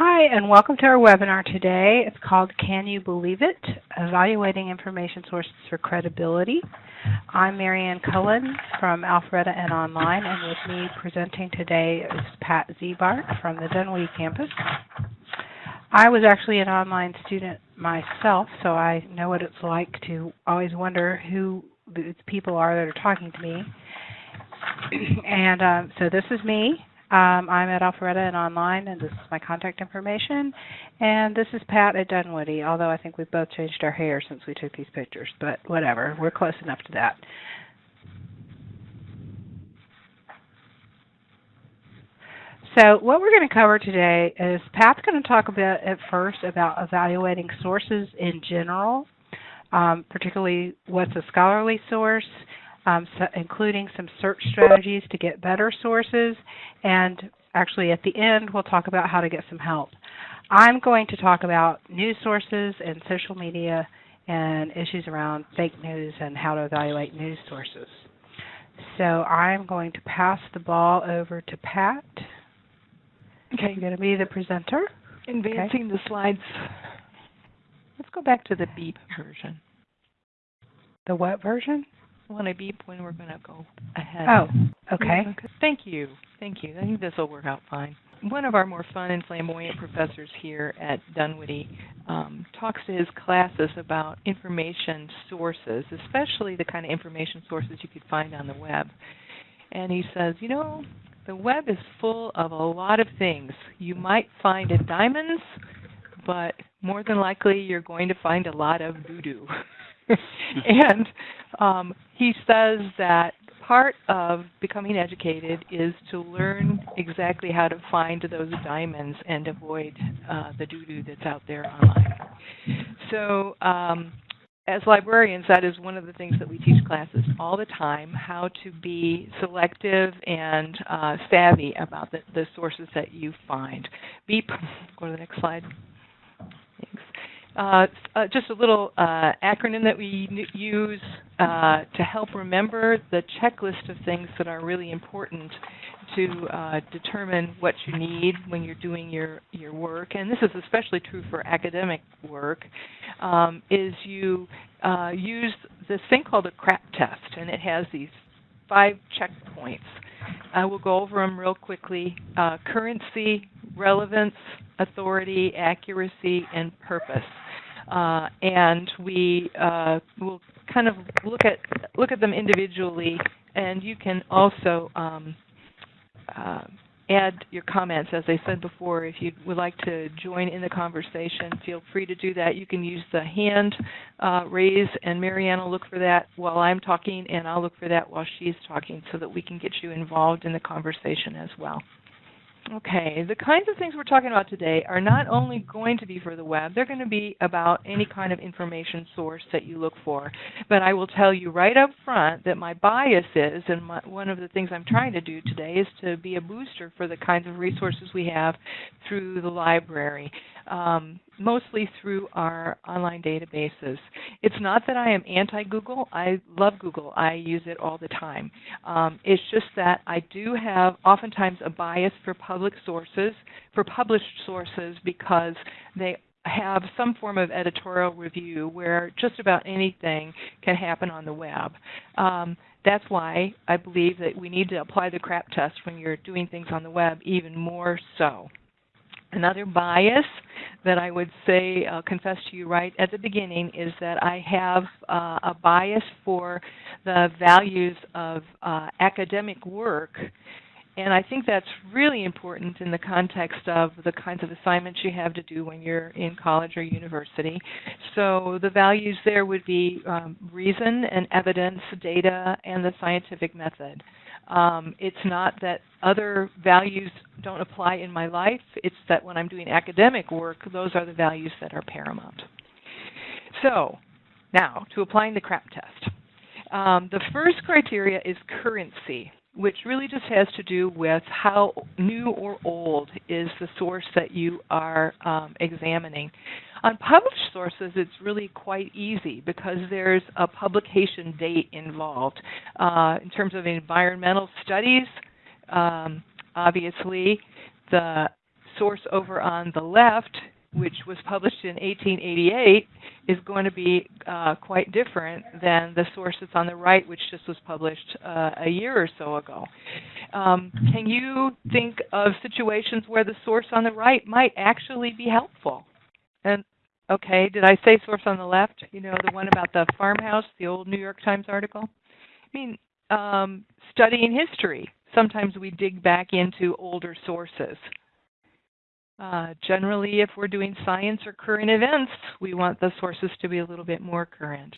Hi, and welcome to our webinar today. It's called Can You Believe It? Evaluating Information Sources for Credibility. I'm Marianne Cullen from Alpharetta and Online, and with me presenting today is Pat Ziebart from the Dunwoody campus. I was actually an online student myself, so I know what it's like to always wonder who the people are that are talking to me. and um, so this is me. Um, I'm at Alpharetta and online, and this is my contact information. And this is Pat at Dunwoody, although I think we've both changed our hair since we took these pictures, but whatever, we're close enough to that. So what we're going to cover today is Pat's going to talk a bit at first about evaluating sources in general, um, particularly what's a scholarly source, um, so including some search strategies to get better sources, and actually at the end we'll talk about how to get some help. I'm going to talk about news sources and social media and issues around fake news and how to evaluate news sources. So I'm going to pass the ball over to Pat. Okay, you're going to be the presenter. Advancing okay. the slides. Let's go back to the beep version. The what version? When I beep when we're going to go ahead. Oh, okay. Thank you. Thank you. I think this will work out fine. One of our more fun and flamboyant professors here at Dunwoody um, talks to his classes about information sources, especially the kind of information sources you could find on the web. And he says, you know, the web is full of a lot of things. You might find a diamonds, but more than likely you're going to find a lot of doo-doo. and um, he says that part of becoming educated is to learn exactly how to find those diamonds and avoid uh, the doo-doo that's out there online. So um, as librarians, that is one of the things that we teach classes all the time, how to be selective and uh, savvy about the, the sources that you find. Beep, go to the next slide. Uh, uh, just a little uh, acronym that we use uh, to help remember the checklist of things that are really important to uh, determine what you need when you're doing your, your work, and this is especially true for academic work, um, is you use this thing called a CRAP test, and it has these five checkpoints. I will go over them real quickly. currency, relevance, authority, accuracy, and purpose. Uh, and we uh, will kind of look at look at them individually, and you can also um, uh, add your comments. As I said before, if you would like to join in the conversation, feel free to do that. You can use the hand uh, raise, and Marianne will look for that while I'm talking, and I'll look for that while she's talking so that we can get you involved in the conversation as well. Okay, the kinds of things we're talking about today are not only going to be for the web, they're going to be about any kind of information source that you look for. But I will tell you right up front that my bias is, and my, one of the things I'm trying to do today is to be a booster for the kinds of resources we have through the library um, mostly through our online databases. It's not that I am anti-Google. I love Google. I use it all the time. Um, it's just that I do have oftentimes a bias for public sources, for published sources, because they have some form of editorial review where just about anything can happen on the web. Um, that's why I believe that we need to apply the CRAP test when you're doing things on the web even more so. Another bias that I would say, uh, confess to you right at the beginning, is that I have uh, a bias for the values of uh, academic work. And I think that's really important in the context of the kinds of assignments you have to do when you're in college or university. So the values there would be um, reason and evidence, data, and the scientific method. Um, it's not that other values don't apply in my life. It's that when I'm doing academic work, those are the values that are paramount. So, now to applying the CRAP test. Um, the first criteria is currency, which really just has to do with how new or old is the source that you are um, examining. On published sources, it's really quite easy because there's a publication date involved. Uh, in terms of environmental studies, um, obviously, the source over on the left, which was published in 1888, is going to be uh, quite different than the source that's on the right, which just was published uh, a year or so ago. Um, can you think of situations where the source on the right might actually be helpful? And okay, did I say source on the left? You know, the one about the farmhouse, the old New York Times article. I mean, um, studying history. Sometimes we dig back into older sources. Uh, generally, if we're doing science or current events, we want the sources to be a little bit more current.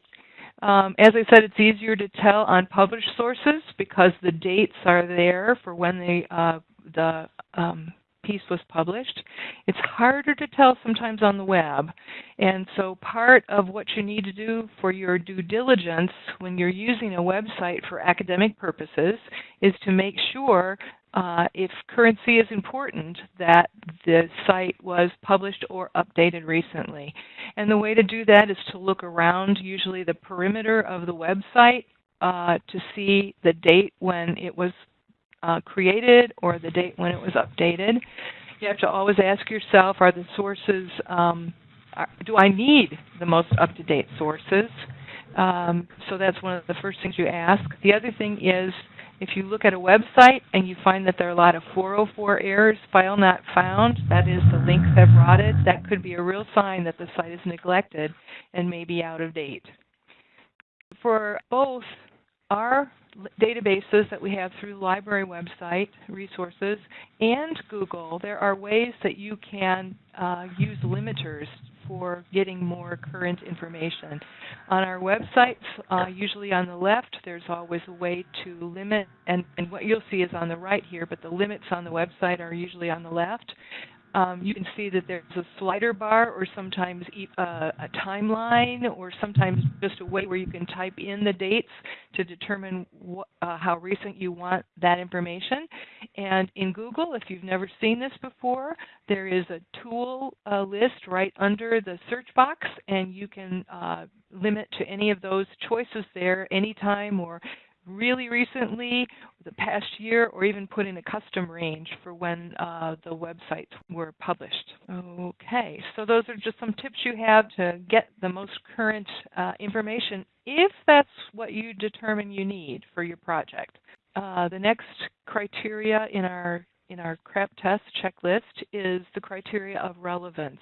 Um, as I said, it's easier to tell on published sources because the dates are there for when the, uh, the um, piece was published. It's harder to tell sometimes on the web. And so part of what you need to do for your due diligence when you're using a website for academic purposes is to make sure uh, if currency is important, that the site was published or updated recently. And the way to do that is to look around usually the perimeter of the website uh, to see the date when it was uh, created or the date when it was updated. You have to always ask yourself, are the sources, um, are, do I need the most up-to-date sources? Um, so that's one of the first things you ask. The other thing is, if you look at a website and you find that there are a lot of 404 errors, file not found, that is the links have rotted, that could be a real sign that the site is neglected and may be out of date. For both our databases that we have through the library website resources and Google, there are ways that you can uh, use limiters for getting more current information. On our websites, uh, usually on the left, there's always a way to limit, and, and what you'll see is on the right here, but the limits on the website are usually on the left um, you can see that there's a slider bar or sometimes a, uh, a timeline or sometimes just a way where you can type in the dates to determine uh, how recent you want that information. And in Google, if you've never seen this before, there is a tool uh, list right under the search box and you can uh, limit to any of those choices there anytime or really recently, the past year, or even put in a custom range for when uh, the websites were published. Okay, so those are just some tips you have to get the most current uh, information if that's what you determine you need for your project. Uh, the next criteria in our in our CRAP test checklist is the criteria of relevance.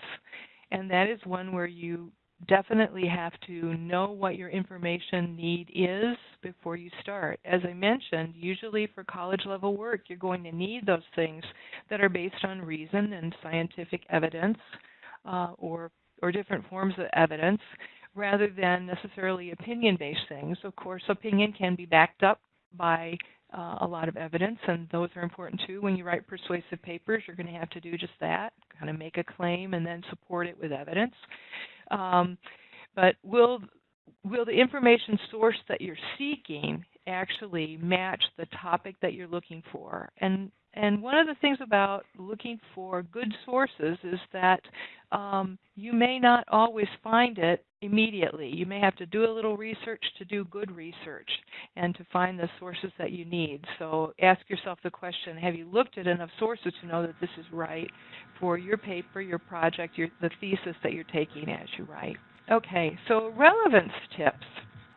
And that is one where you definitely have to know what your information need is before you start. As I mentioned, usually for college level work, you're going to need those things that are based on reason and scientific evidence uh, or, or different forms of evidence rather than necessarily opinion based things. Of course, opinion can be backed up by uh, a lot of evidence, and those are important too. When you write persuasive papers, you're going to have to do just that, kind of make a claim and then support it with evidence. Um, but will will the information source that you're seeking actually match the topic that you're looking for? And and one of the things about looking for good sources is that um, you may not always find it immediately. You may have to do a little research to do good research and to find the sources that you need. So ask yourself the question, have you looked at enough sources to know that this is right for your paper, your project, your, the thesis that you're taking as you write? Okay, so relevance tips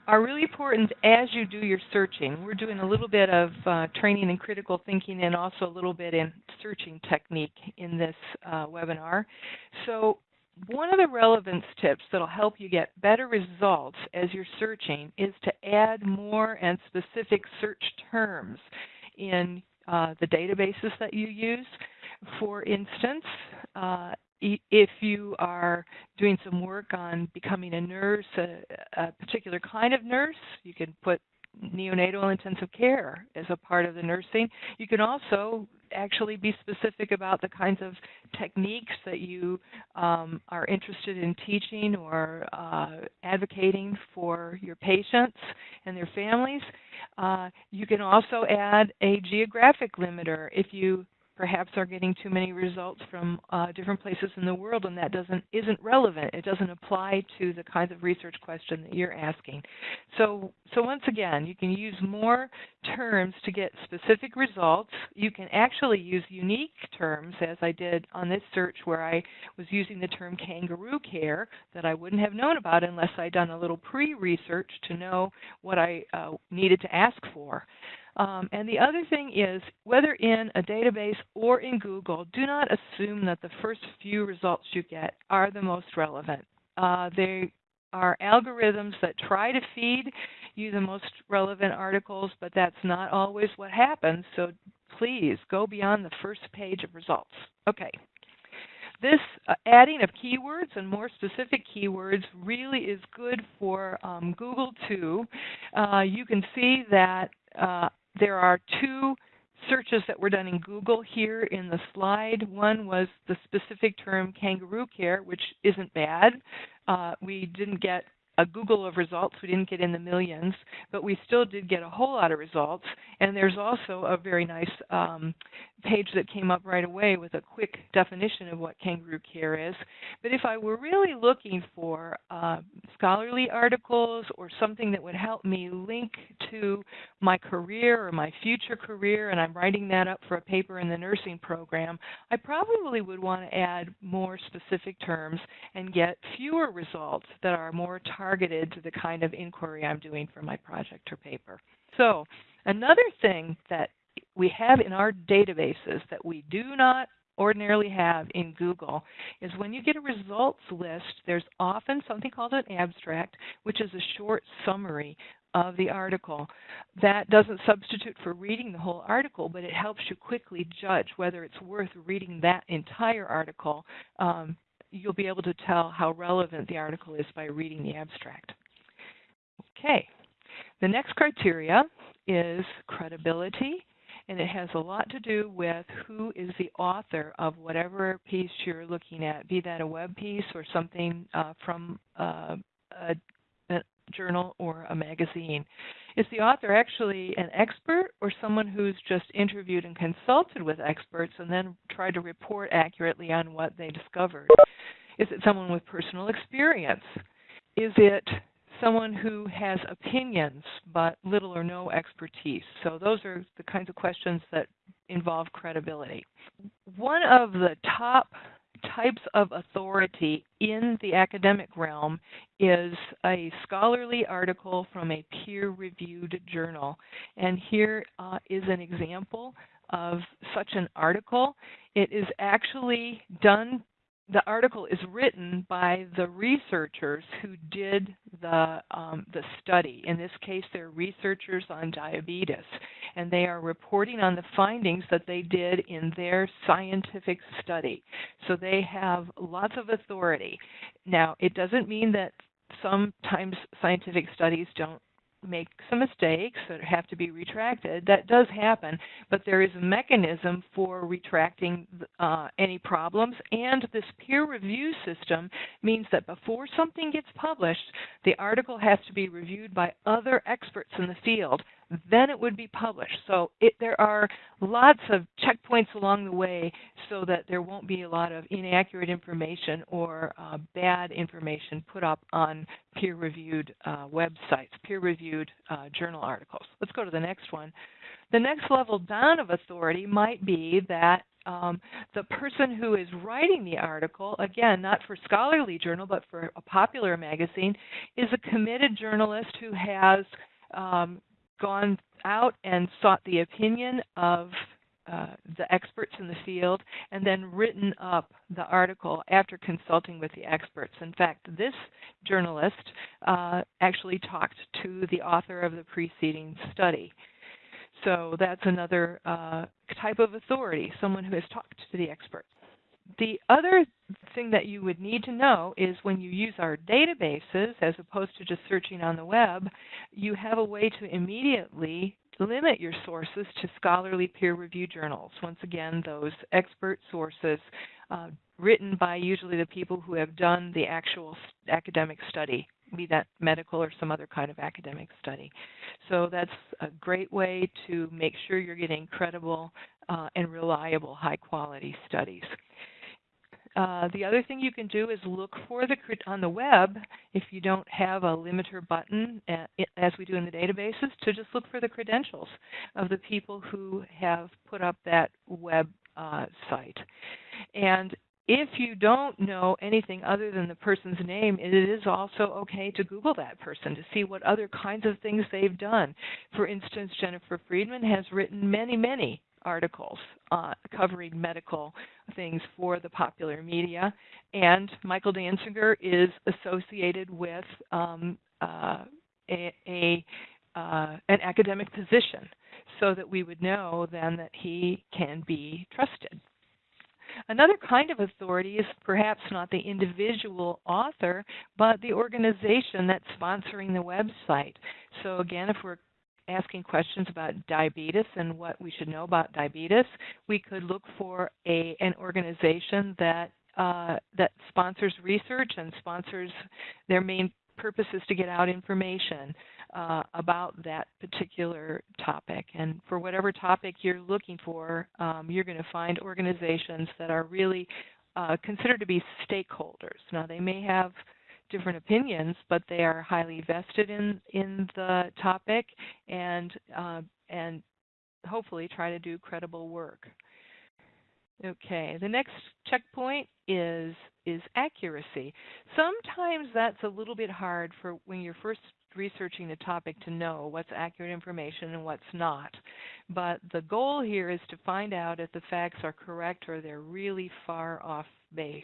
are really important as you do your searching. We're doing a little bit of uh, training in critical thinking and also a little bit in searching technique in this uh, webinar. So one of the relevance tips that will help you get better results as you're searching is to add more and specific search terms in uh, the databases that you use. For instance, uh, if you are doing some work on becoming a nurse, a, a, particular kind of nurse, you can put neonatal intensive care as a part of the nursing. You can also actually be specific about the kinds of techniques that you um, are interested in teaching or uh, advocating for your patients and their families. Uh, you can also add a geographic limiter. If you perhaps are getting too many results from uh, different places in the world, and that doesn't isn't relevant. It doesn't apply to the kinds of research question that you're asking. So, so once again, you can use more terms to get specific results. You can actually use unique terms, as I did on this search, where I was using the term kangaroo care that I wouldn't have known about unless I'd done a little pre-research to know what I uh, needed to ask for. Um, and the other thing is, whether in a database or in Google, do not assume that the first few results you get are the most relevant. Uh, they are algorithms that try to feed you the most relevant articles, but that's not always what happens. So please go beyond the first page of results. Okay. This uh, adding of keywords and more specific keywords really is good for um, Google too. Uh, you can see that uh, there are two searches that were done in Google here in the slide. One was the specific term kangaroo care, which isn't bad. Uh, we didn't get a Google of results. We didn't get in the millions, but we still did get a whole lot of results. And there's also a very nice um, page that came up right away with a quick definition of what kangaroo care is. But if I were really looking for uh, scholarly articles or something that would help me link to my career or my future career, and I'm writing that up for a paper in the nursing program, I probably would want to add more specific terms and get fewer results that are more targeted targeted to the kind of inquiry I'm doing for my project or paper. So another thing that we have in our databases that we do not ordinarily have in Google is when you get a results list, there's often something called an abstract, which is a short summary of the article. That doesn't substitute for reading the whole article, but it helps you quickly judge whether it's worth reading that entire article um, you'll be able to tell how relevant the article is by reading the abstract. Okay, the next criteria is credibility, and it has a lot to do with who is the author of whatever piece you're looking at, be that a web piece or something uh, from uh, a, journal or a magazine. Is the author actually an expert or someone who's just interviewed and consulted with experts and then tried to report accurately on what they discovered? Is it someone with personal experience? Is it someone who has opinions but little or no expertise? So, those are the kinds of questions that involve credibility. One of the top types of authority in the academic realm is a scholarly article from a peer reviewed journal. And here uh, is an example of such an article. It is actually done the article is written by the researchers who did the um, the study. In this case, they're researchers on diabetes, and they are reporting on the findings that they did in their scientific study. So they have lots of authority. Now, it doesn't mean that sometimes scientific studies don't make some mistakes that have to be retracted. That does happen, but there is a mechanism for retracting uh, any problems. And this peer review system means that before something gets published, the article has to be reviewed by other experts in the field then it would be published. So it, there are lots of checkpoints along the way so that there won't be a lot of inaccurate information or uh, bad information put up on peer-reviewed uh, websites, peer-reviewed uh, journal articles. Let's go to the next one. The next level down of authority might be that um, the person who is writing the article, again, not for scholarly journal, but for a popular magazine, is a committed journalist who has um, gone out and sought the opinion of uh, the experts in the field and then written up the article after consulting with the experts. In fact, this journalist uh, actually talked to the author of the preceding study. So that's another uh, type of authority, someone who has talked to the experts. The other thing that you would need to know is when you use our databases, as opposed to just searching on the web, you have a way to immediately limit your sources to scholarly peer reviewed journals. Once again, those expert sources uh, written by usually the people who have done the actual academic study be that medical or some other kind of academic study. So that's a great way to make sure you're getting credible uh, and reliable high quality studies. Uh, the other thing you can do is look for the on the web if you don't have a limiter button uh, as we do in the databases to just look for the credentials of the people who have put up that web uh, site and if you don't know anything other than the person's name, it is also okay to Google that person to see what other kinds of things they've done. For instance, Jennifer Friedman has written many, many articles uh, covering medical things for the popular media, and Michael Dansinger is associated with um, uh, a, a uh, an academic position, so that we would know then that he can be trusted. Another kind of authority is perhaps not the individual author, but the organization that's sponsoring the website. So again, if we're asking questions about diabetes and what we should know about diabetes, we could look for a an organization that uh, that sponsors research and sponsors their main purpose is to get out information uh, about that particular topic. And for whatever topic you're looking for, um, you're going to find organizations that are really uh, considered to be stakeholders. Now, they may have different opinions, but they are highly vested in in the topic and uh, and hopefully try to do credible work. Okay, the next checkpoint is is accuracy. Sometimes that's a little bit hard for when you're first researching the topic to know what's accurate information and what's not. But the goal here is to find out if the facts are correct or they're really far off base.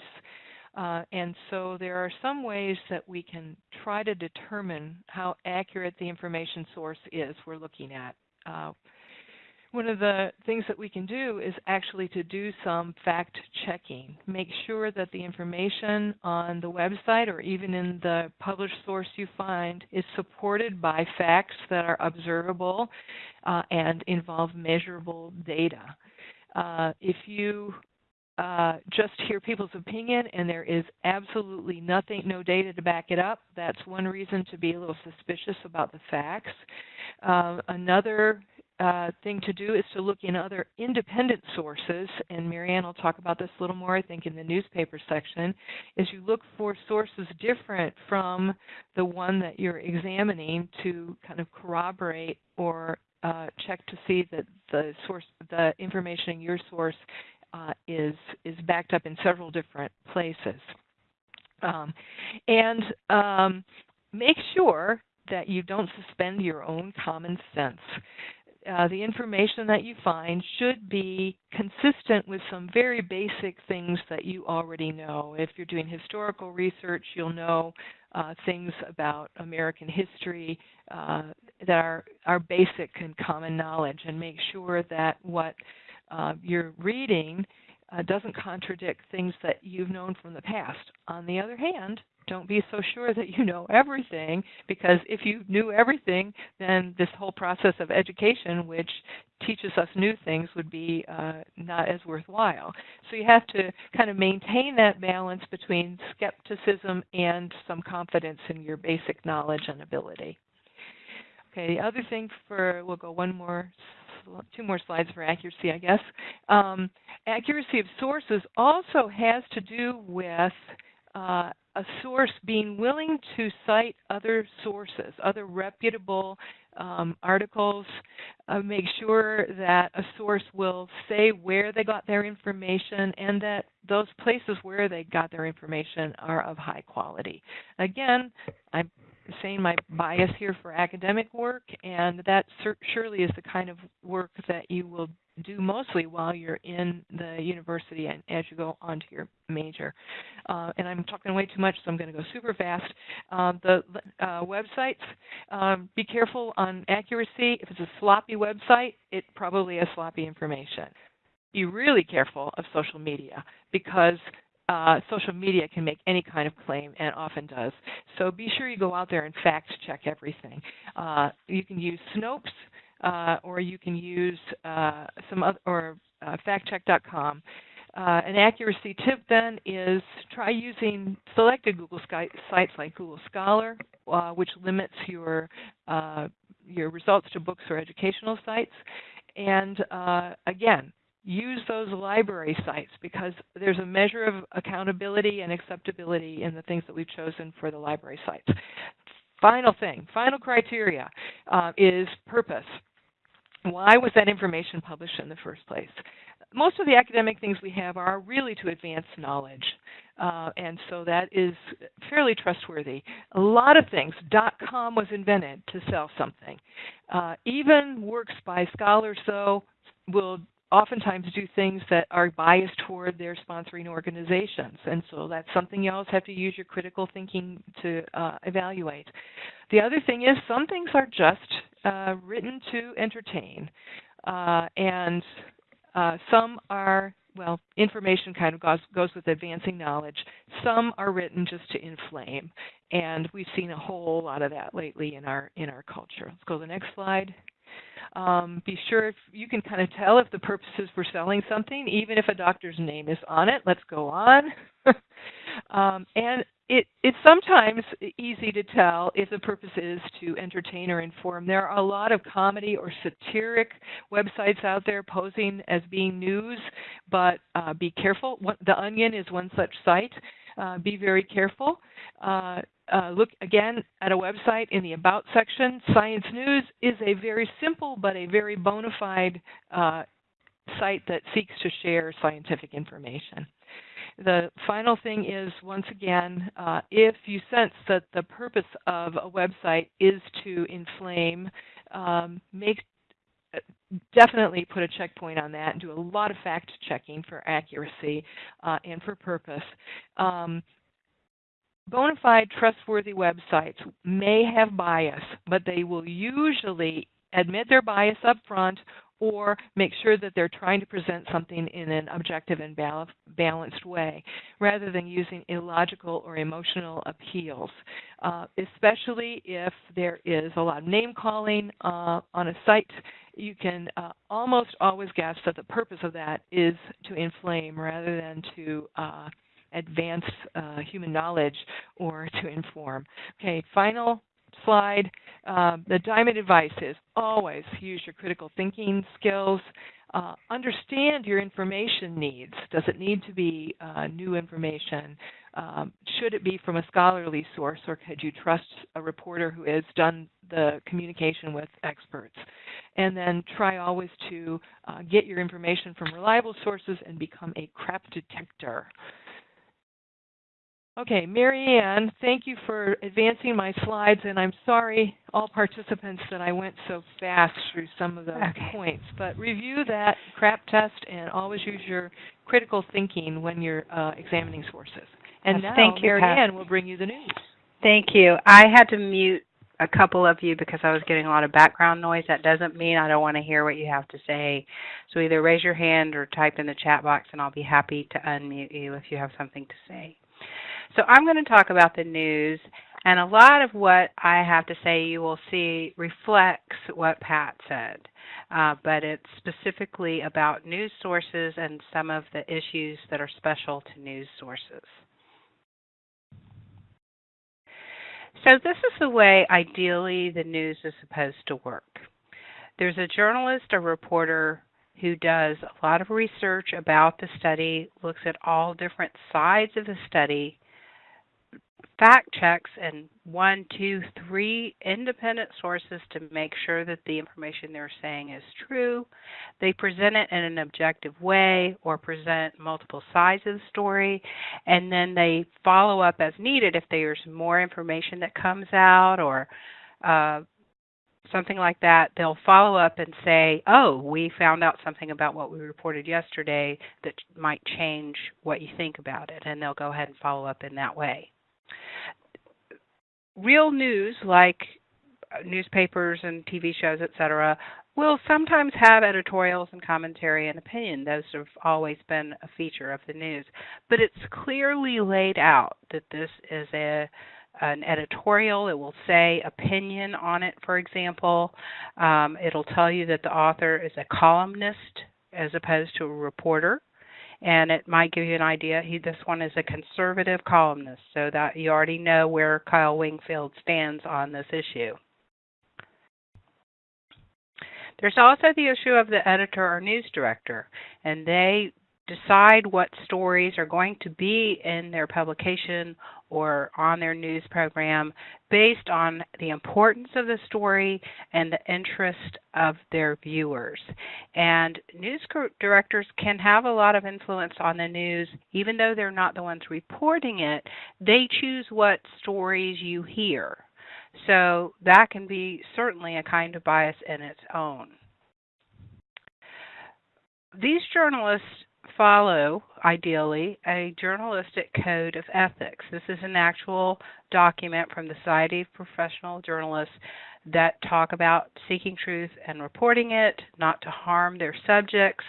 Uh, and so there are some ways that we can try to determine how accurate the information source is we're looking at. Uh, one of the things that we can do is actually to do some fact checking. Make sure that the information on the website or even in the published source you find is supported by facts that are observable uh, and involve measurable data. Uh, if you uh, just hear people's opinion and there is absolutely nothing, no data to back it up, that's one reason to be a little suspicious about the facts. Uh, another uh, thing to do is to look in other independent sources, and Marianne will talk about this a little more, I think, in the newspaper section, is you look for sources different from the one that you're examining to kind of corroborate or uh, check to see that the source, the information in your source uh, is is backed up in several different places. Um, and um, make sure that you don't suspend your own common sense. Uh, the information that you find should be consistent with some very basic things that you already know. If you're doing historical research, you'll know uh, things about American history uh, that are, are basic and common knowledge, and make sure that what uh, you're reading uh, doesn't contradict things that you've known from the past. On the other hand, don't be so sure that you know everything because if you knew everything, then this whole process of education, which teaches us new things, would be uh, not as worthwhile. So you have to kind of maintain that balance between skepticism and some confidence in your basic knowledge and ability. Okay, the other thing for, we'll go one more two more slides for accuracy, I guess. Um, accuracy of sources also has to do with uh, a source being willing to cite other sources, other reputable um, articles, uh, make sure that a source will say where they got their information and that those places where they got their information are of high quality. Again, I'm saying my bias here for academic work, and that surely is the kind of work that you will do mostly while you're in the university and as you go on to your major. Uh, and I'm talking way too much, so I'm going to go super fast. Um, the uh, websites, um, be careful on accuracy. If it's a sloppy website, it probably has sloppy information. Be really careful of social media because uh, social media can make any kind of claim and often does. So be sure you go out there and fact check everything. Uh, you can use Snopes uh, or you can use uh, some other, or uh, factcheck.com. uh, an accuracy tip then is try using selected Google sites like Google Scholar, which limits your your results to books or educational sites. And again, use those library sites because there's a measure of accountability and acceptability in the things that we've chosen for the library sites. Final thing, final criteria uh, is purpose. Why was that information published in the first place? most of the academic things we have are really to advance knowledge. Uh, and so that is fairly trustworthy. A lot of things, .com was invented to sell something. Uh, even works by scholars, though, will oftentimes do things that are biased toward their sponsoring organizations. And so that's something you always have to use your critical thinking to uh, evaluate. The other thing is some things are just uh, written to entertain. Uh, and uh, some are, well, information kind of goes, goes with advancing knowledge. Some are written just to inflame. And we've seen a whole lot of that lately in our in our culture. Let's go to the next slide. Um, be sure if you can kind of tell if the purpose is for selling something, even if a doctor's name is on it. Let's go on. um, and it, it's sometimes easy to tell if the purpose is to entertain or inform. There are a lot of comedy or satiric websites out there posing as being news, but uh, be careful. The Onion is one such site. Uh, be very careful. Uh, uh, look again at a website in the About section. Science News is a very simple but a very bona fide uh, site that seeks to share scientific information. The final thing is, once again, uh, if you sense that the purpose of a website is to inflame, um, make uh, definitely put a checkpoint on that and do a lot of fact checking for accuracy uh, and for purpose. Um, bona fide trustworthy websites may have bias, but they will usually admit their bias up front or make sure that they're trying to present something in an objective and balanced way rather than using illogical or emotional appeals, uh, especially if there is a lot of name calling uh, on a site. You can uh, almost always guess that the purpose of that is to inflame rather than to uh, advance uh, human knowledge or to inform. Okay, final slide. Um, the diamond advice is always use your critical thinking skills. Uh, understand your information needs. Does it need to be uh, new information? Um, should it be from a scholarly source, or could you trust a reporter who has done the communication with experts? And then try always to uh, get your information from reliable sources and become a crap detector. Okay, Marianne, thank you for advancing my slides, and I'm sorry, all participants, that I went so fast through some of the okay. points. But review that CRAP test and always use your critical thinking when you're uh, examining sources. And yes, now thank you, Mary Pat. Ann will bring you the news. Thank you. I had to mute a couple of you because I was getting a lot of background noise. That doesn't mean I don't want to hear what you have to say. So either raise your hand or type in the chat box, and I'll be happy to unmute you if you have something to say. So I'm going to talk about the news, and a lot of what I have to say you will see reflects what Pat said, uh, but it's specifically about news sources and some of the issues that are special to news sources. So this is the way ideally the news is supposed to work. There's a journalist, a reporter, who does a lot of research about the study, looks at all different sides of the study, fact checks and one, two, three independent sources to make sure that the information they're saying is true. They present it in an objective way or present multiple sides of the story, and then they follow up as needed if there's more information that comes out or uh, something like that. They'll follow up and say, oh, we found out something about what we reported yesterday that might change what you think about it, and they'll go ahead and follow up in that way real news like uh, newspapers and TV shows, etc., will sometimes have editorials and commentary and opinion. Those have always been a feature of the news. But it's clearly laid out that this is a an editorial. It will say opinion on it, for example. Um, it'll tell you that the author is a columnist as opposed to a reporter. And it might give you an idea. He, this one is a conservative columnist, so that you already know where Kyle Wingfield stands on this issue. There's also the issue of the editor or news director, and they decide what stories are going to be in their publication or on their news program based on the importance of the story and the interest of their viewers. And news directors can have a lot of influence on the news, even though they're not the ones reporting it. They choose what stories you hear. So that can be certainly a kind of bias in its own. These journalists follow, ideally, a journalistic code of ethics. This is an actual document from the Society of Professional Journalists that talk about seeking truth and reporting it, not to harm their subjects,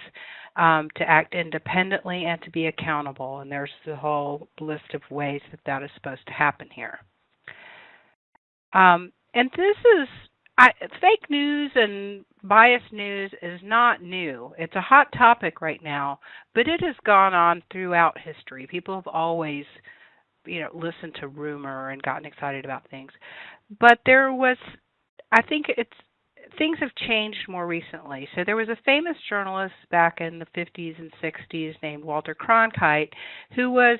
um, to act independently, and to be accountable. And there's the whole list of ways that that is supposed to happen here. Um, and this is I, fake news and biased news is not new. It's a hot topic right now, but it has gone on throughout history. People have always, you know, listened to rumor and gotten excited about things. But there was I think it's things have changed more recently. So there was a famous journalist back in the 50s and 60s named Walter Cronkite who was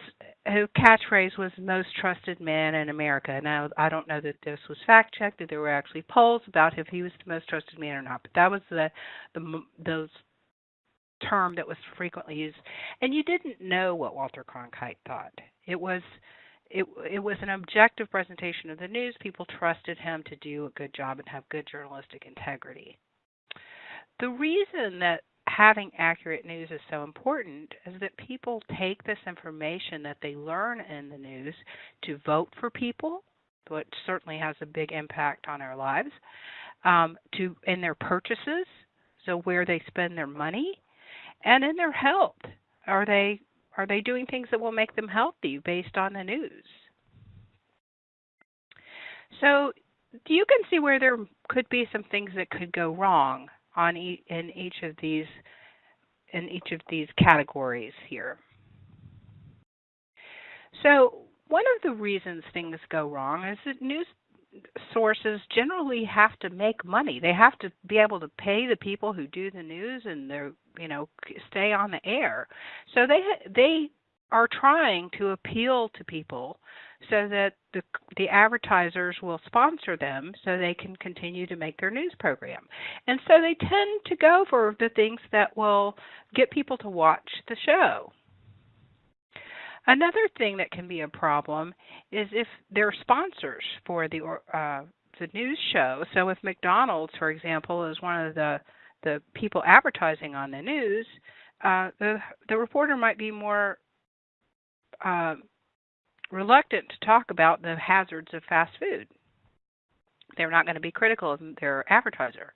whose catchphrase was most trusted man in America. Now I don't know that this was fact checked that there were actually polls about if he was the most trusted man or not, but that was the the those term that was frequently used. And you didn't know what Walter Cronkite thought. It was it it was an objective presentation of the news. People trusted him to do a good job and have good journalistic integrity. The reason that having accurate news is so important is that people take this information that they learn in the news to vote for people, which certainly has a big impact on our lives, um, to in their purchases, so where they spend their money, and in their health. Are they are they doing things that will make them healthy based on the news? So you can see where there could be some things that could go wrong on e- in each of these in each of these categories here. So one of the reasons things go wrong is that news sources generally have to make money. They have to be able to pay the people who do the news and they're, you know, stay on the air. So they they are trying to appeal to people so that the the advertisers will sponsor them so they can continue to make their news program. And so they tend to go for the things that will get people to watch the show. Another thing that can be a problem is if they're sponsors for the uh, the news show. So if McDonald's, for example, is one of the the people advertising on the news, uh, the the reporter might be more uh, reluctant to talk about the hazards of fast food. They're not going to be critical of their advertiser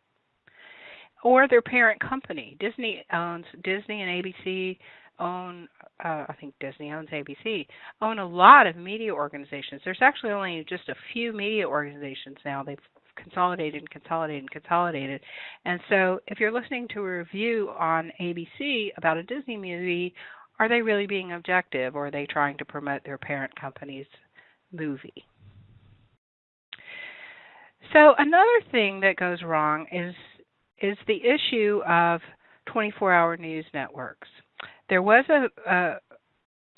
or their parent company. Disney owns Disney and ABC own uh, I think Disney owns ABC, own a lot of media organizations. There's actually only just a few media organizations now. They've consolidated and consolidated and consolidated. And so if you're listening to a review on ABC about a Disney movie, are they really being objective or are they trying to promote their parent company's movie? So another thing that goes wrong is is the issue of 24-hour news networks there was a, a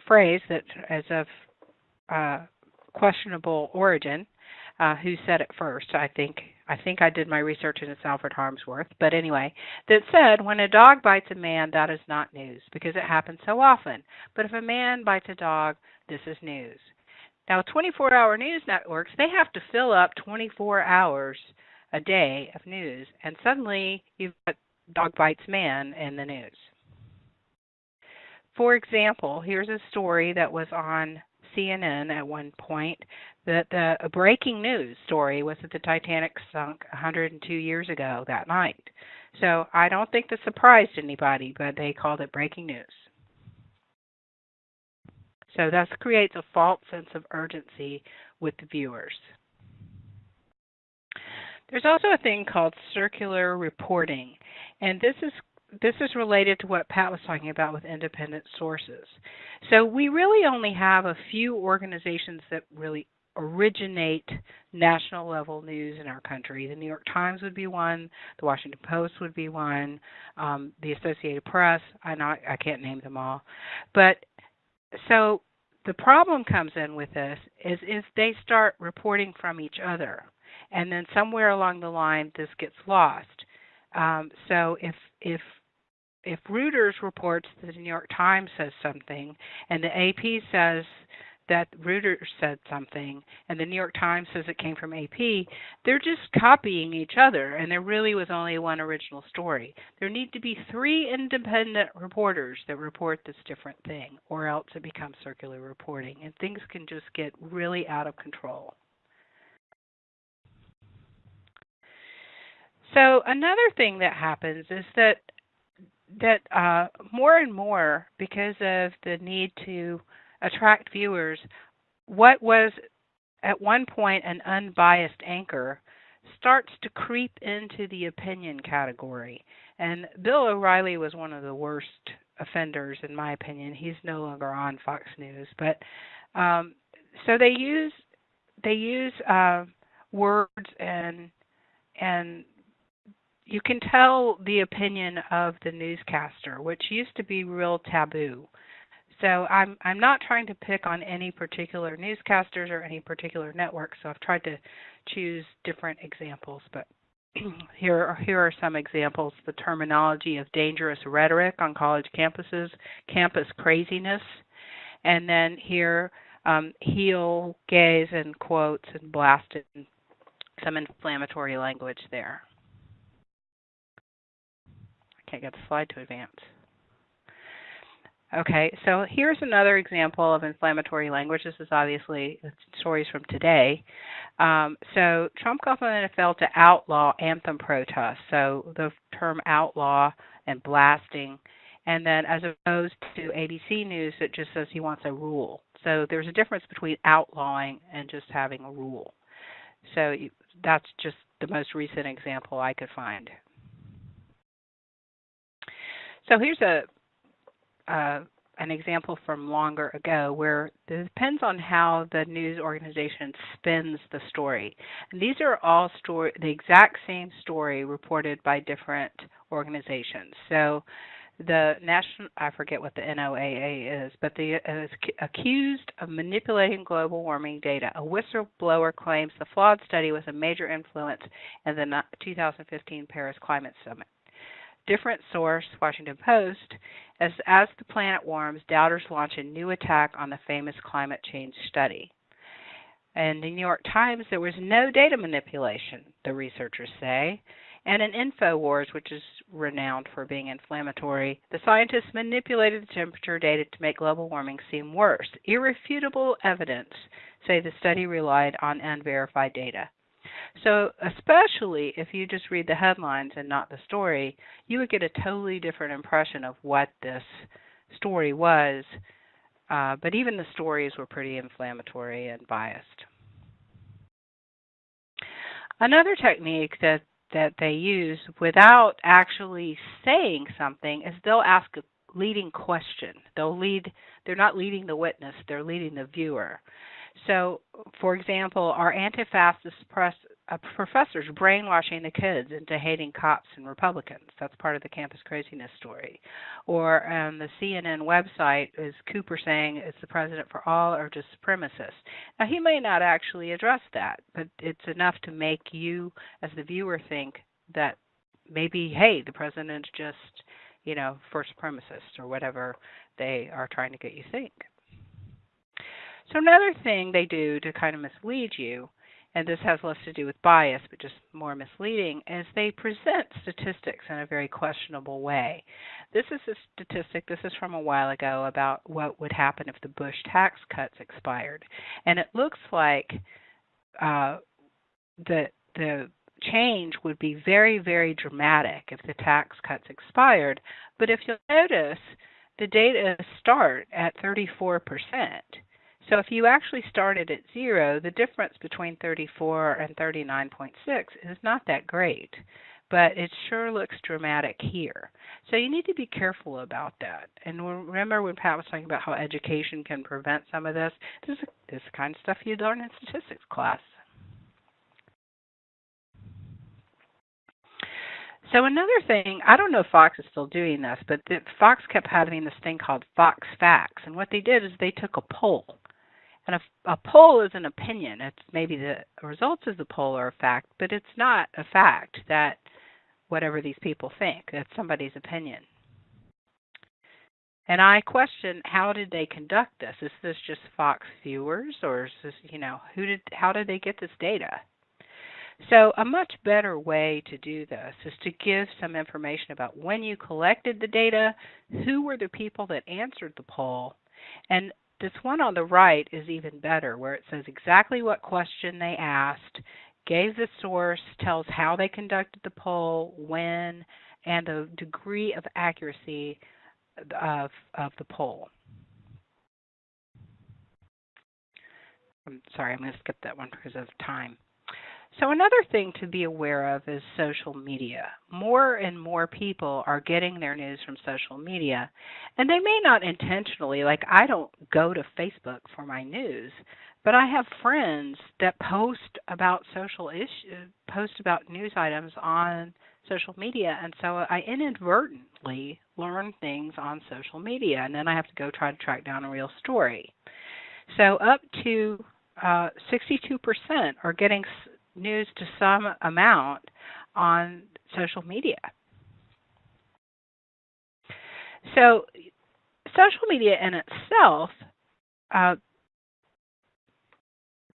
phrase that is of uh, questionable origin. Uh, who said it first? I think I think I did my research and it's Alfred Harmsworth. But anyway, that said, when a dog bites a man, that is not news because it happens so often. But if a man bites a dog, this is news. Now, 24-hour news networks they have to fill up 24 hours a day of news, and suddenly you've got dog bites man in the news. For example, here's a story that was on CNN at one point that the a breaking news story was that the Titanic sunk 102 years ago that night. So I don't think this surprised anybody, but they called it breaking news. So this creates a false sense of urgency with the viewers. There's also a thing called circular reporting, and this is this is related to what Pat was talking about with independent sources. So we really only have a few organizations that really originate national level news in our country. The New York Times would be one, the Washington Post would be one, um, the Associated Press. I know I can't name them all, but so the problem comes in with this is is they start reporting from each other, and then somewhere along the line this gets lost. Um, so if if if Reuters reports that the New York Times says something, and the AP says that Reuters said something and the New York Times says it came from AP, they're just copying each other and there really was only one original story. There need to be three independent reporters that report this different thing or else it becomes circular reporting and things can just get really out of control. So another thing that happens is that that uh, more and more because of the need to attract viewers, what was at one point an unbiased anchor starts to creep into the opinion category. And Bill O'Reilly was one of the worst offenders, in my opinion. He's no longer on Fox News, but um, so they use they use uh, words and and you can tell the opinion of the newscaster, which used to be real taboo. So I'm I'm not trying to pick on any particular newscasters or any particular network. So I've tried to choose different examples, but here are, here are some examples. The terminology of dangerous rhetoric on college campuses, campus craziness, and then here um, heel, gaze, and quotes and blasted some inflammatory language there. Can't get the slide to advance. Okay, so here's another example of inflammatory language. This is obviously stories from today. Um, so Trump the NFL to outlaw anthem protests. So the term outlaw and blasting, and then as opposed to ABC News, it just says he wants a rule. So there's a difference between outlawing and just having a rule. So that's just the most recent example I could find. So here's a uh, an example from longer ago where it depends on how the news organization spins the story. And these are all story, the exact same story reported by different organizations. So the national, I forget what the NOAA is, but the is accused of manipulating global warming data. A whistleblower claims the flawed study was a major influence in the 2015 Paris Climate Summit different source, Washington Post, as as the planet warms, doubters launch a new attack on the famous climate change study. In the New York Times, there was no data manipulation, the researchers say. And in InfoWars, which is renowned for being inflammatory, the scientists manipulated the temperature data to make global warming seem worse. Irrefutable evidence say the study relied on unverified data. So, especially if you just read the headlines and not the story, you would get a totally different impression of what this story was. Uh, but even the stories were pretty inflammatory and biased. Another technique that that they use without actually saying something is they'll ask a leading question. They'll lead they're not leading the witness, they're leading the viewer. So, for example, are anti-fascist press, uh, professors brainwashing the kids into hating cops and Republicans? That's part of the campus craziness story. Or um, the CNN website, is Cooper saying it's the president for all or just supremacists? Now, he may not actually address that, but it's enough to make you, as the viewer, think that maybe, hey, the president's just, you know, for supremacists or whatever they are trying to get you think. So another thing they do to kind of mislead you, and this has less to do with bias, but just more misleading, is they present statistics in a very questionable way. This is a statistic, this is from a while ago, about what would happen if the Bush tax cuts expired. And it looks like uh, the, the change would be very, very dramatic if the tax cuts expired. But if you'll notice, the data start at 34 percent so if you actually started at zero, the difference between 34 and 39.6 is not that great. but it sure looks dramatic here. So you need to be careful about that. And remember when Pat was talking about how education can prevent some of this? This is this kind of stuff you learn in statistics class. So another thing, I don't know if Fox is still doing this, but the, Fox kept having this thing called Fox Facts, and what they did is they took a poll, and a, a poll is an opinion. It's maybe the results of the poll are a fact, but it's not a fact that whatever these people think. That's somebody's opinion. And I question how did they conduct this? Is this just Fox viewers, or is this you know who did how did they get this data? So, a much better way to do this is to give some information about when you collected the data, who were the people that answered the poll, and this one on the right is even better, where it says exactly what question they asked, gave the source, tells how they conducted the poll, when, and the degree of accuracy of, of the poll. I'm sorry, I'm going to skip that one because of time. So, another thing to be aware of is social media. More and more people are getting their news from social media, and they may not intentionally, like I don't go to Facebook for my news, but I have friends that post about social issues, post about news items on social media, and so I inadvertently learn things on social media, and then I have to go try to track down a real story. So, up to uh, 62% are getting news to some amount on social media. So, social media in itself, uh,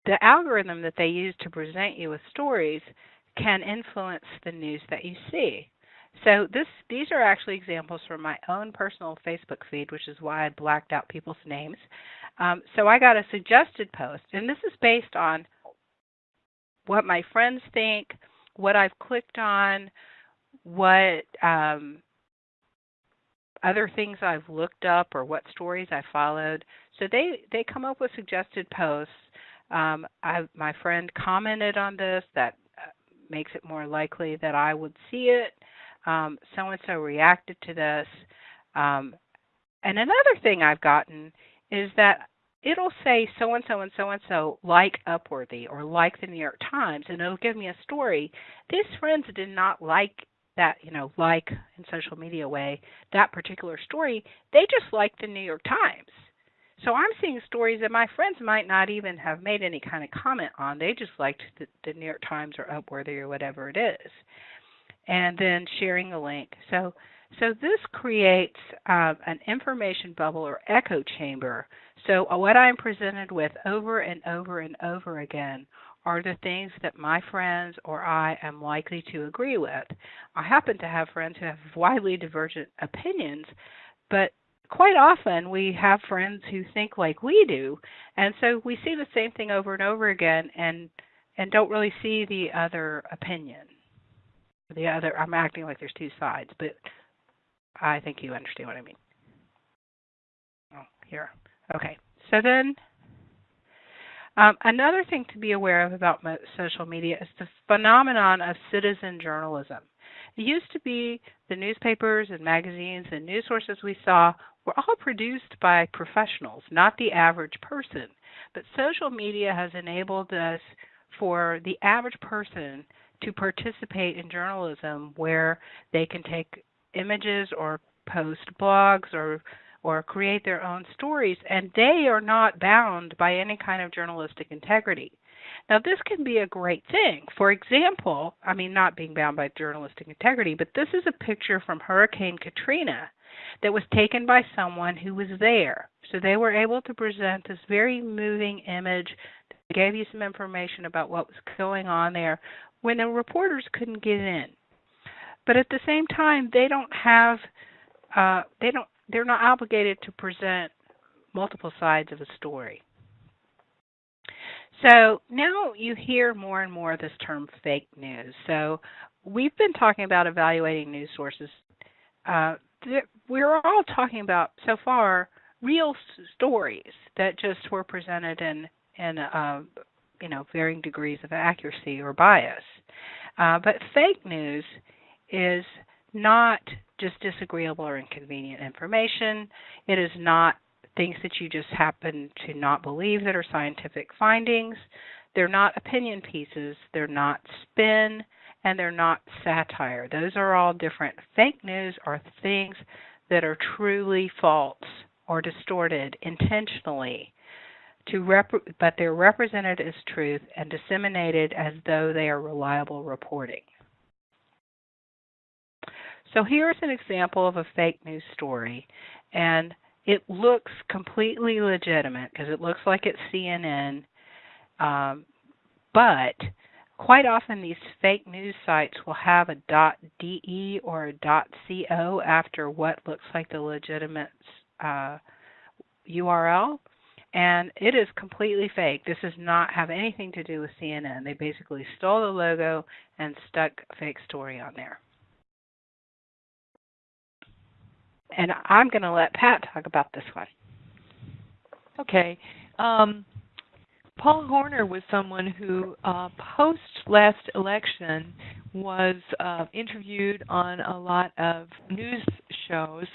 the algorithm that they use to present you with stories can influence the news that you see. So this these are actually examples from my own personal Facebook feed, which is why I blacked out people's names. Um, so I got a suggested post, and this is based on what my friends think, what I've clicked on, what um, other things I've looked up, or what stories I followed. So they they come up with suggested posts. Um, I, my friend commented on this that uh, makes it more likely that I would see it. So and so reacted to this. Um, and another thing I've gotten is that it'll say so and so and so and so like Upworthy or like the New York Times, and it'll give me a story. These friends did not like that, you know, like in social media way, that particular story. They just like the New York Times. So I'm seeing stories that my friends might not even have made any kind of comment on. They just liked the, the New York Times or Upworthy or whatever it is, and then sharing the link. So so this creates uh, an information bubble or echo chamber. So uh, what I'm presented with over and over and over again are the things that my friends or I am likely to agree with. I happen to have friends who have widely divergent opinions, but quite often we have friends who think like we do, and so we see the same thing over and over again and and don't really see the other opinion. The other I'm acting like there's two sides, but I think you understand what I mean. Oh, here. Okay. So then, um, another thing to be aware of about social media is the phenomenon of citizen journalism. It used to be the newspapers and magazines and news sources we saw were all produced by professionals, not the average person. But social media has enabled us for the average person to participate in journalism where they can take images or post blogs or or create their own stories and they are not bound by any kind of journalistic integrity. Now this can be a great thing. For example, I mean not being bound by journalistic integrity, but this is a picture from Hurricane Katrina that was taken by someone who was there. So they were able to present this very moving image that gave you some information about what was going on there when the reporters couldn't get in but at the same time they don't have uh, they don't they're not obligated to present multiple sides of a story. So now you hear more and more of this term fake news. So we've been talking about evaluating news sources. Uh, we're all talking about so far real stories that just were presented in in uh, you know varying degrees of accuracy or bias. Uh, but fake news is not just disagreeable or inconvenient information. It is not things that you just happen to not believe that are scientific findings. They're not opinion pieces, they're not spin, and they're not satire. Those are all different. Fake news are things that are truly false or distorted intentionally to rep- but they're represented as truth and disseminated as though they are reliable reporting. So here's an example of a fake news story and it looks completely legitimate because it looks like it's CNN um, but quite often these fake news sites will have a .de or a .co after what looks like the legitimate uh, URL, and it is completely fake. This does not have anything to do with CNN. They basically stole the logo and stuck a fake story on there. And I'm going to let Pat talk about this one. Okay. Um, Paul Horner was someone who, uh, post last election, was uh, interviewed on a lot of news shows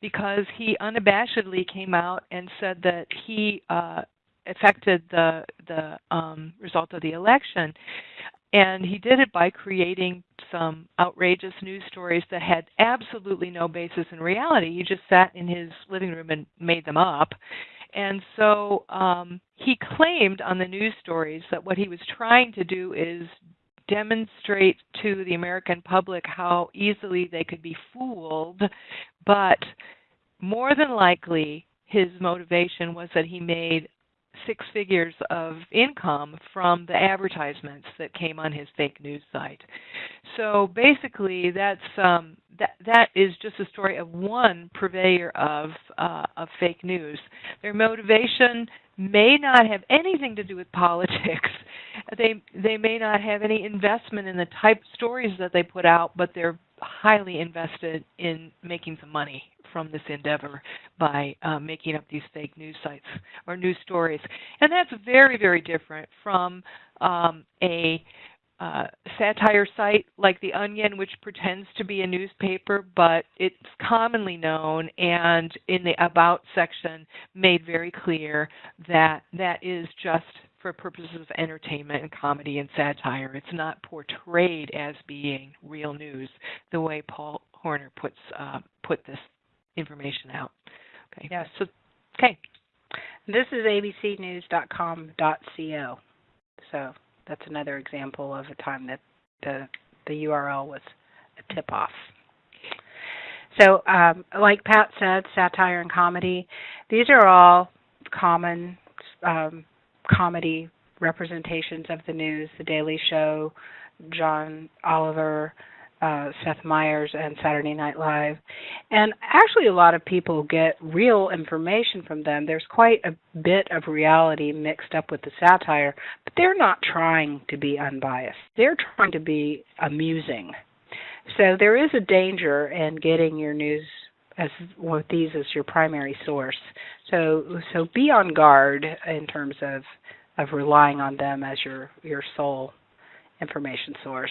because he unabashedly came out and said that he uh, affected the the um, result of the election. And he did it by creating some outrageous news stories that had absolutely no basis in reality. He just sat in his living room and made them up. And so um, he claimed on the news stories that what he was trying to do is demonstrate to the American public how easily they could be fooled, but more than likely his motivation was that he made six figures of income from the advertisements that came on his fake news site. So basically, that's um, that that is just a story of one purveyor of uh, of fake news. Their motivation may not have anything to do with politics. They they may not have any investment in the type stories that they put out, but they're highly invested in making some money from this endeavor by uh, making up these fake news sites or news stories. And that's very, very different from um, a uh, satire site like The Onion, which pretends to be a newspaper, but it's commonly known and in the About section made very clear that that is just for purposes of entertainment and comedy and satire. It's not portrayed as being real news the way Paul Horner puts uh, put this information out. Okay. Yes. So, okay. This is abcnews.com.co. So that's another example of a time that the the URL was a tip off. So, um, like Pat said, satire and comedy, these are all common um, comedy representations of the news. The Daily Show, John Oliver, uh, Seth Meyers and Saturday Night Live. And actually, a lot of people get real information from them. There's quite a bit of reality mixed up with the satire, but they're not trying to be unbiased. They're trying to be amusing. So there is a danger in getting your news as with these as your primary source. So so be on guard in terms of of relying on them as your your sole information source.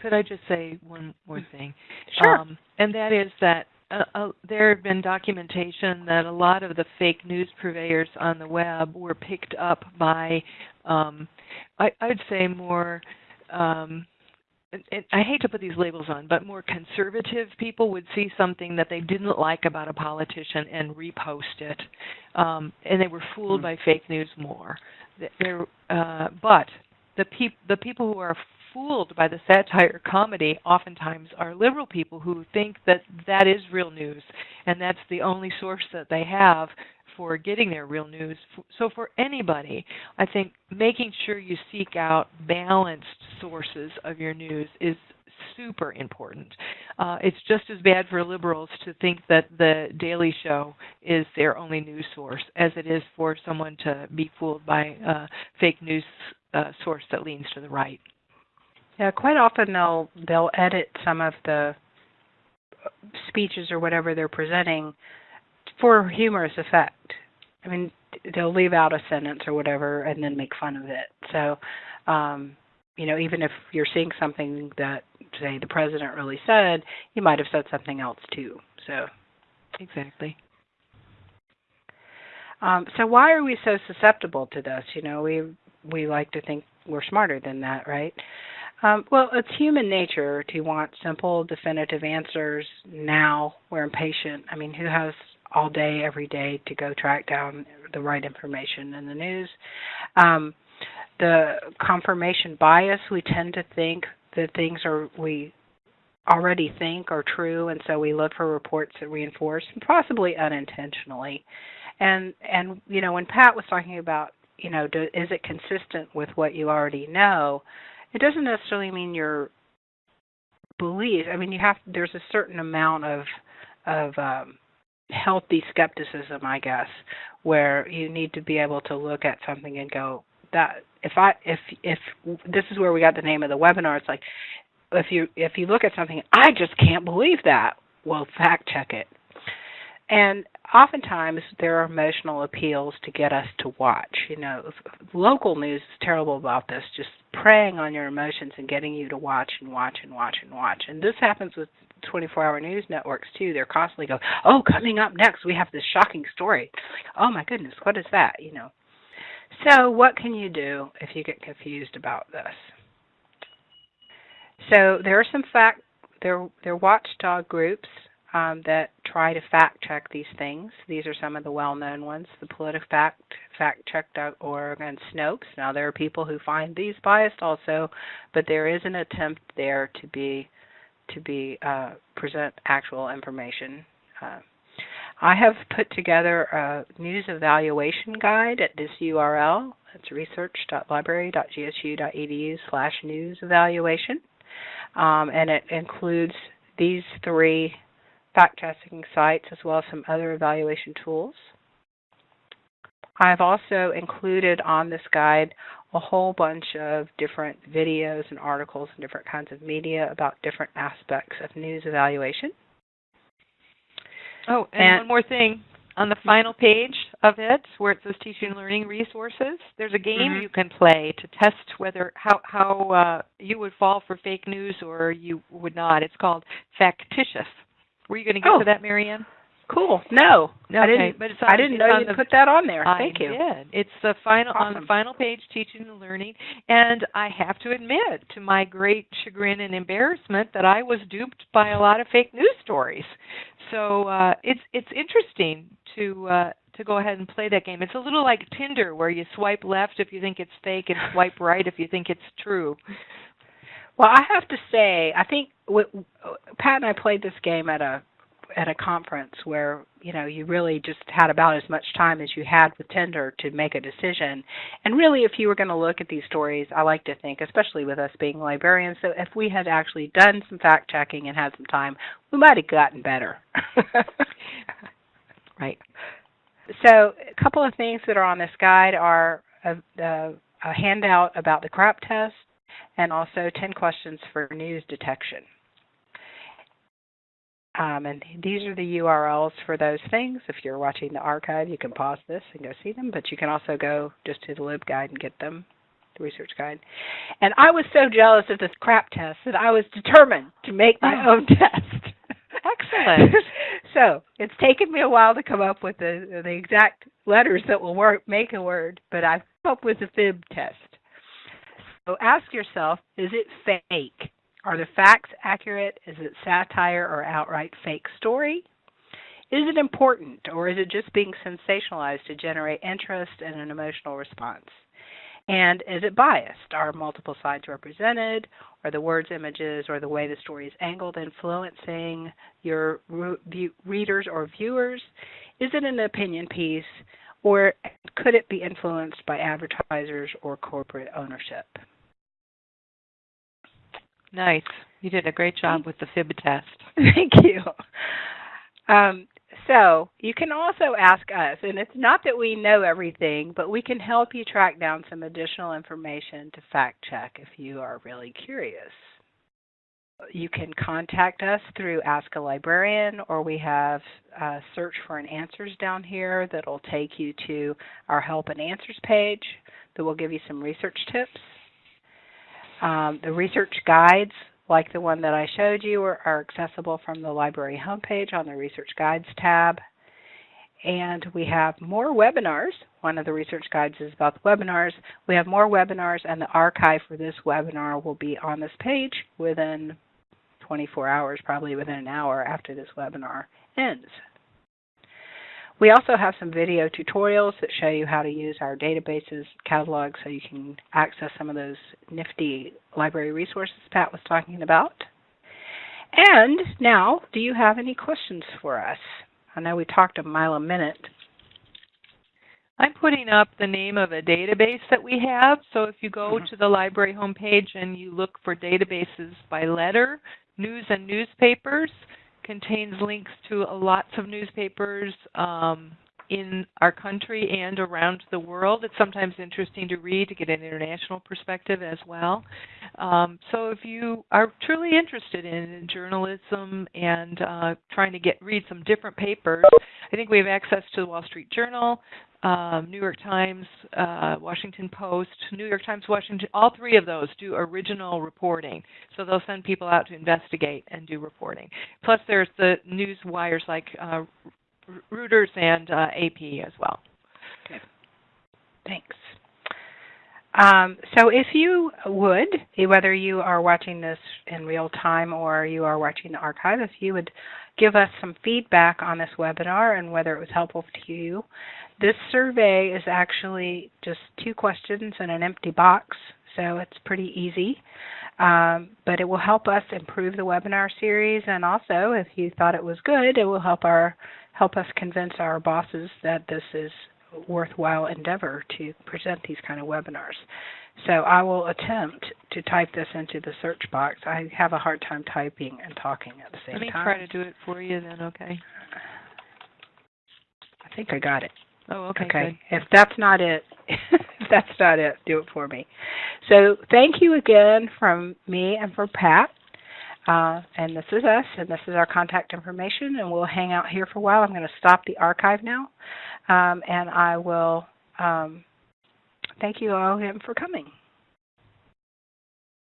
Could I just say one more thing? Sure. Um, and that is that uh, uh, there have been documentation that a lot of the fake news purveyors on the web were picked up by, um, I, I'd say more. Um, and, and I hate to put these labels on, but more conservative people would see something that they didn't like about a politician and repost it, um, and they were fooled Mm-hmm. by fake news more. They're, uh, but the, peop- the people who are fooled by the satire comedy oftentimes are liberal people who think that that is real news and that's the only source that they have for getting their real news. So for anybody, I think making sure you seek out balanced sources of your news is super important. Uh, it's just as bad for liberals to think that the Daily Show is their only news source as it is for someone to be fooled by a fake news uh, source that leans to the right. Yeah, quite often they'll they'll edit some of the speeches or whatever they're presenting for humorous effect. I mean, they'll leave out a sentence or whatever and then make fun of it. So, um, you know, even if you're seeing something that say the president really said, he might have said something else too. So exactly. Um, so why are we so susceptible to this? You know, we we like to think we're smarter than that, right? Um, well, it's human nature to want simple, definitive answers now. We're impatient. I mean, who has all day, every day to go track down the right information in the news? Um, the confirmation bias, we tend to think that things are we already think are true, and so we look for reports that reinforce, possibly unintentionally. And and you know, when Pat was talking about you know, do, is it consistent with what you already know? It doesn't necessarily mean your beliefs. I mean, you have there's a certain amount of of um, healthy skepticism, I guess, where you need to be able to look at something and go that if I if if this is where we got the name of the webinar. It's like if you if you look at something, I just can't believe that. Well, fact check it. And oftentimes there are emotional appeals to get us to watch. You know, local news is terrible about this, just preying on your emotions and getting you to watch and watch and watch and watch. And this happens with 24-hour news networks too. They're constantly going, "Oh, coming up next, we have this shocking story." Oh my goodness, what is that? You know. So, what can you do if you get confused about this? So, there are some fact there there are watchdog groups um, that try to fact check these things. These are some of the well-known ones: the PolitiFact, FactCheck.org, and Snopes. Now there are people who find these biased also, but there is an attempt there to be to be uh, present actual information. Uh, I have put together a news evaluation guide at this URL. It's research.library.gsu.edu slash news evaluation. Um, and it includes these three fact checking sites as well as some other evaluation tools. I've also included on this guide a whole bunch of different videos and articles and different kinds of media about different aspects of news evaluation. Oh, and, and one more thing. On the final page of it, where it says teaching and learning resources, there's a game mm-hmm. you can play to test whether how how uh, you would fall for fake news or you would not. It's called Factitious. Were you going to get oh. to that, Marianne? Cool. No, okay, I didn't. But it's on, I didn't know you the, put that on there. I Thank you. did. It's the final awesome. on the final page, teaching and learning. And I have to admit, to my great chagrin and embarrassment, that I was duped by a lot of fake news stories. So uh, it's it's interesting to uh, to go ahead and play that game. It's a little like Tinder, where you swipe left if you think it's fake and swipe right if you think it's true. Well, I have to say, I think Pat and I played this game at a at a conference where you know you really just had about as much time as you had with Tinder to make a decision. And really, if you were going to look at these stories, I like to think, especially with us being librarians, that if we had actually done some fact checking and had some time, we might have gotten better. right. So, a couple of things that are on this guide are a, a, a handout about the CRAP test and also 10 questions for news detection. Um, and these are the URLs for those things. If you're watching the archive, you can pause this and go see them, but you can also go just to the LibGuide and get them, the research guide. And I was so jealous of this crap test that I was determined to make my oh. own test. Excellent. so it's taken me a while to come up with the the exact letters that will work make a word, but I've come up with a fib test. So ask yourself, is it fake? Are the facts accurate? Is it satire or outright fake story? Is it important or is it just being sensationalized to generate interest and an emotional response? And is it biased? Are multiple sides represented? Are the words, images, or the way the story is angled influencing your re- readers or viewers? Is it an opinion piece? Or could it be influenced by advertisers or corporate ownership? Nice. You did a great job with the fib test. Thank you. Um, so you can also ask us, and it's not that we know everything, but we can help you track down some additional information to fact check if you are really curious. You can contact us through Ask a Librarian, or we have Search for an Answers down here that will take you to our Help and Answers page that will give you some research tips um, the research guides like the one that I showed you, are, are accessible from the library homepage on the Research Guides tab. And we have more webinars. One of the research guides is about the webinars. We have more webinars, and the archive for this webinar will be on this page within 24 hours, probably within an hour after this webinar ends. We also have some video tutorials that show you how to use our databases catalog so you can access some of those nifty library resources Pat was talking about. And now, do you have any questions for us? I know we talked a mile a minute. I'm putting up the name of a database that we have. So if you go Mhm. to the library homepage and you look for databases by letter, news and newspapers contains links to lots of newspapers um, in our country and around the world. It's sometimes interesting to read to get an international perspective as well. Um, so if you are truly interested in journalism and uh, trying to get read some different papers, I think we have access to the Wall Street Journal, um, New York Times, uh, Washington Post, New York Times, Washington. All three of those do original reporting, so they'll send people out to investigate and do reporting. Plus, there's the news wires like uh, Reuters and uh, AP as well. Okay. Thanks. Um, so if you would, whether you are watching this in real time or you are watching the archive, if you would give us some feedback on this webinar and whether it was helpful to you. This survey is actually just two questions in an empty box, so it's pretty easy. Um, but it will help us improve the webinar series, and also, if you thought it was good, it will help our help us convince our bosses that this is worthwhile endeavor to present these kind of webinars. So I will attempt to type this into the search box. I have a hard time typing and talking at the same time. Let me time. try to do it for you then, okay? I think I got it. Oh, okay, okay. If that's not it, if that's not it, do it for me. So thank you again from me and from Pat. Uh, and this is us, and this is our contact information, and we'll hang out here for a while. I'm going to stop the archive now, um, and I will um, thank you all again for coming.